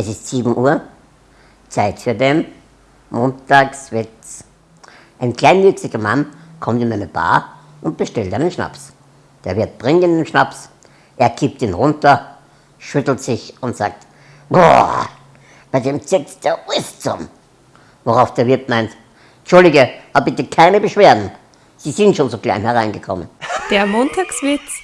Es ist 7 Uhr, Zeit für den Montagswitz. Ein kleinwüchsiger Mann kommt in eine Bar und bestellt einen Schnaps. Der Wirt bringt ihm den Schnaps, er kippt ihn runter, schüttelt sich und sagt, boah, bei dem zieht's der alles zusammen. Worauf der Wirt meint, Entschuldige, aber bitte keine Beschwerden. Sie sind schon so klein hereingekommen. Der Montagswitz